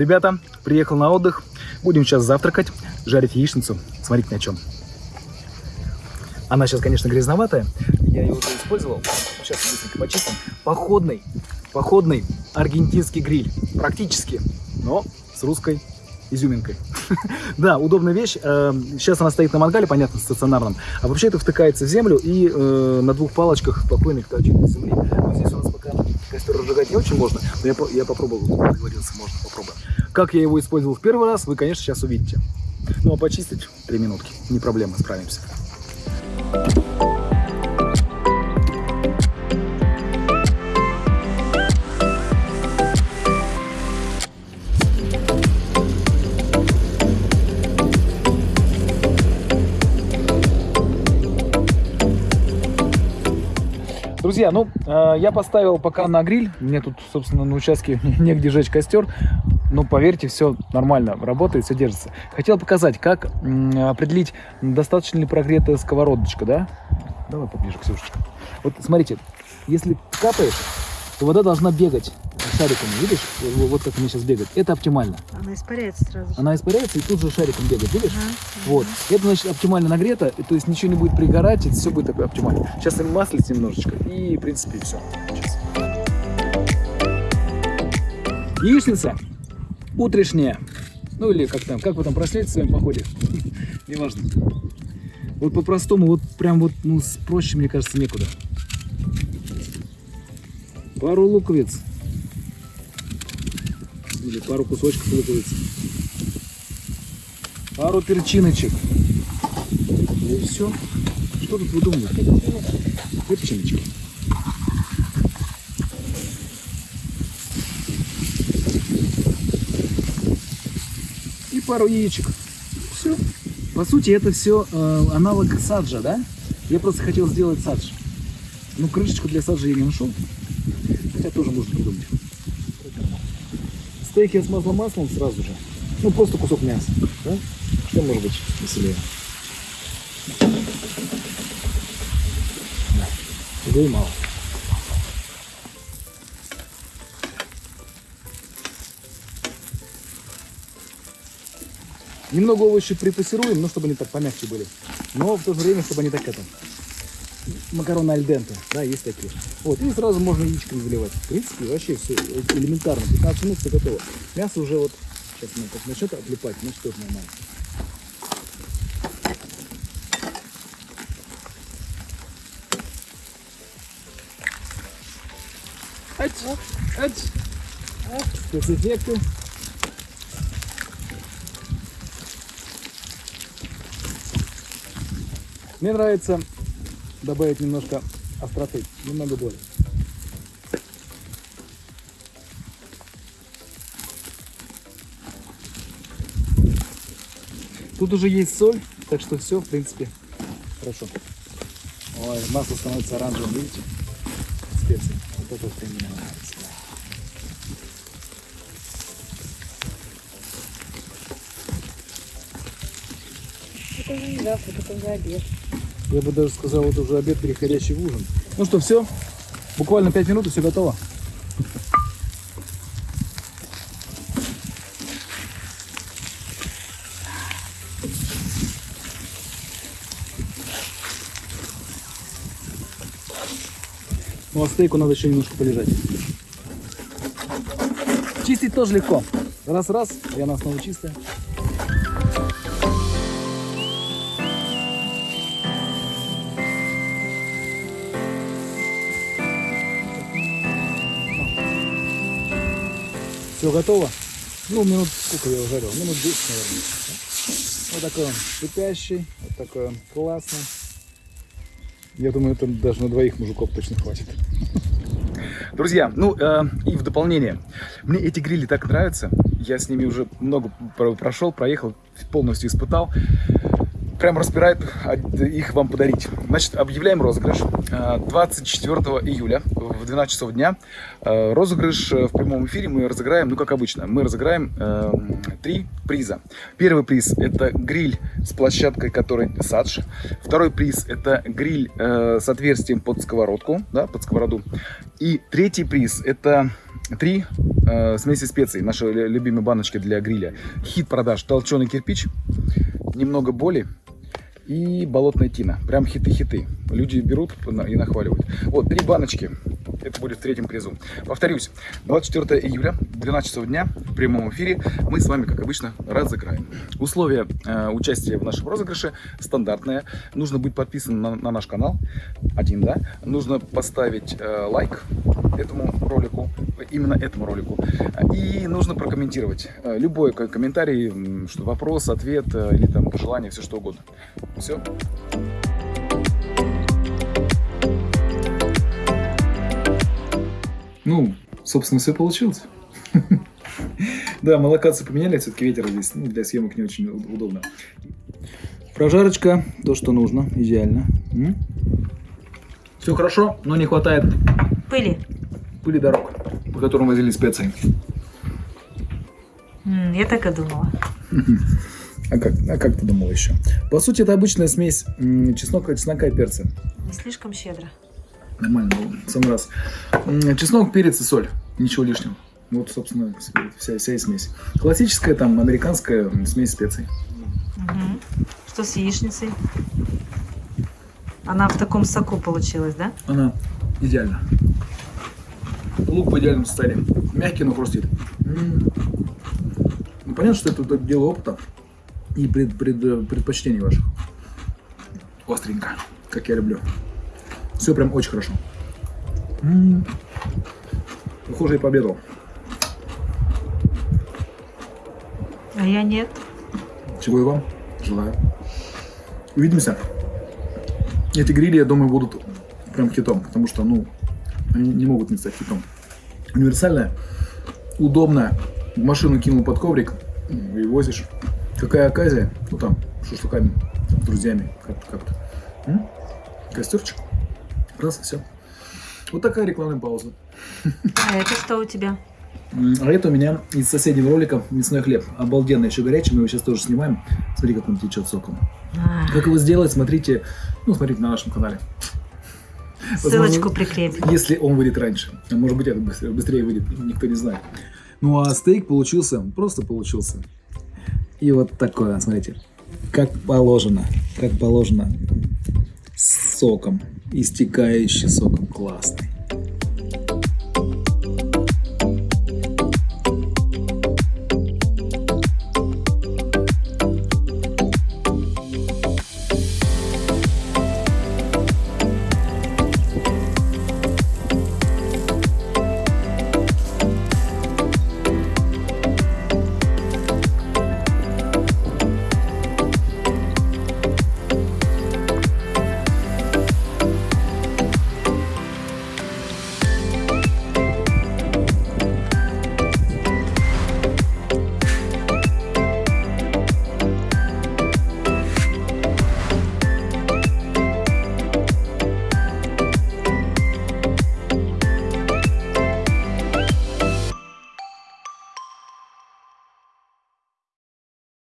Ребята, приехал на отдых. Будем сейчас завтракать, жарить яичницу. Смотрите на чем. Она сейчас, конечно, грязноватая. Я ее уже использовал. Сейчас быстренько почистим. Походный, походный аргентинский гриль. Практически, но с русской изюминкой. да, удобная вещь. Сейчас она стоит на мангале, понятно, стационарном. А вообще это втыкается в землю и э, на двух палочках спокойно торчит на земли. Вот здесь у нас пока костер разжигать не очень можно, но я попробовал, договорился, можно попробовать. Как я его использовал в первый раз, вы, конечно, сейчас увидите. Ну а почистить 3 минутки, не проблема, справимся. Друзья, ну, э, я поставил пока на гриль. Мне тут, собственно, на участке негде жечь костер. Но поверьте, все нормально работает, все держится. Хотел показать, как определить, достаточно ли прогретая сковородочка, да? Давай поближе, Ксюшечка. Вот смотрите, если капает, то вода должна бегать шариками, видишь? Вот как она сейчас бегает. Это оптимально. Она испаряется сразу. Она испаряется и тут же шариком бегает, видишь? Ага. Вот. Это значит оптимально нагрето, то есть ничего не будет пригорать, это все будет такое оптимально. Сейчас им маслить немножечко и, в принципе, все. Сейчас. Яичница утрешняя. Ну или как там, как вы там прошли в своем походе? Неважно. Вот по-простому, вот прям вот, ну, проще, мне кажется, некуда. Пару луковиц. Или пару кусочков луковиц. Пару перчиночек. И все. Что тут вы думаете? Перчиночки. И пару яичек. Все. По сути, это все э, аналог саджа, да? Я просто хотел сделать садж. Ну, крышечку для саджа я не нашел. Хотя тоже можно придумать. Стейк я смазал маслом сразу же. Ну, просто кусок мяса. Да? Что может быть веселее? Да. Его и мало. Немного овощей припассируем, но чтобы они так помягче были. Но в то же время, чтобы они так это макароны альденте, да, есть такие. Вот, и сразу можно яичками заливать. В принципе, вообще все элементарно. 15 минут все готово. Мясо уже вот, сейчас мы как начнет отлипать, значит тоже нормально. Ать, ать, спецэффекты. Мне нравится добавить немножко остроты, немного боли. Тут уже есть соль, так что все, в принципе, хорошо. Ой, масло становится оранжевым, видите? Специи. Вот это вот мне нравится. Это уже не завтрак, это уже обед. Я бы даже сказал, вот уже обед, переходящий в ужин. Ну что, все? Буквально 5 минут и все готово. Ну а стейку надо еще немножко полежать. Чистить тоже легко. Раз-раз, и она снова чистая. Все готово. Ну, минут сколько я его жарил? Минут 10, наверное. Вот такой он шипящий, вот такой он классный. Я думаю, это даже на двоих мужиков точно хватит. Друзья, ну э, и в дополнение, мне эти грили так нравятся. Я с ними уже много прошел, проехал, полностью испытал прям распирает их вам подарить. Значит, объявляем розыгрыш 24 э, июля в 12 часов дня. Э, розыгрыш э, в прямом эфире мы разыграем, ну как обычно, мы разыграем э, три приза. Первый приз это гриль с площадкой, который садж. Второй приз это гриль э, с отверстием под сковородку, да, под сковороду. И третий приз это три э, смеси специй, наши лю- любимые баночки для гриля. Хит продаж толченый кирпич, немного боли и болотная тина. Прям хиты-хиты. Люди берут и нахваливают. Вот, три баночки. Это будет в третьем призу. Повторюсь, 24 июля, 12 часов дня, в прямом эфире, мы с вами, как обычно, разыграем. Условия э, участия в нашем розыгрыше стандартные. Нужно быть подписанным на, на наш канал. Один, да. Нужно поставить э, лайк этому ролику, именно этому ролику. И нужно прокомментировать э, любой ко- комментарий, что вопрос, ответ э, или там пожелание, все что угодно. Все. Ну, собственно, все получилось. Да, мы локацию поменяли, все-таки ветер здесь ну, для съемок не очень удобно. Прожарочка, то, что нужно, идеально. Все хорошо, но не хватает Пыли. пыли дорог, по которым возили специи. М, я так и думала. А как, а как ты думал еще? По сути, это обычная смесь м, чеснока, чеснока и перца. Не слишком щедро. Нормально было, в самый раз. Чеснок, перец и соль. Ничего лишнего. Вот, собственно, вся, вся и смесь. Классическая, там, американская смесь специй. Мгм. Что с яичницей? Она в таком соку получилась, да? Она идеальна. Лук в идеальном состоянии. Мягкий, но хрустит. М. Ну, понятно, что это тут дело опыта и пред- пред- предпочтений ваших. Остренько, как я люблю. Все прям очень хорошо. М. Похоже, я пообедал. А я нет. Чего и вам желаю. Увидимся. Эти грили, я думаю, будут прям хитом, потому что, ну, они не могут не стать хитом. Универсальная, удобная. В машину кинул под коврик и возишь. Какая оказия? Ну там, шашлыками, там, с друзьями, как-то. как-то. М? Костерчик. Раз, и все. Вот такая рекламная пауза. А это что у тебя? А это у меня из соседнего ролика мясной хлеб. Обалденно, еще горячий, мы его сейчас тоже снимаем. Смотри, как он течет соком. А, Как его сделать, смотрите, ну, смотрите на нашем канале. ссылочку Возможно, прикрепим. Если он выйдет раньше. А может быть, это быстрее, быстрее выйдет, никто не знает. Ну, а стейк получился, просто получился. И вот такое, смотрите. Как положено, как положено. Соком, истекающий соком. Классный.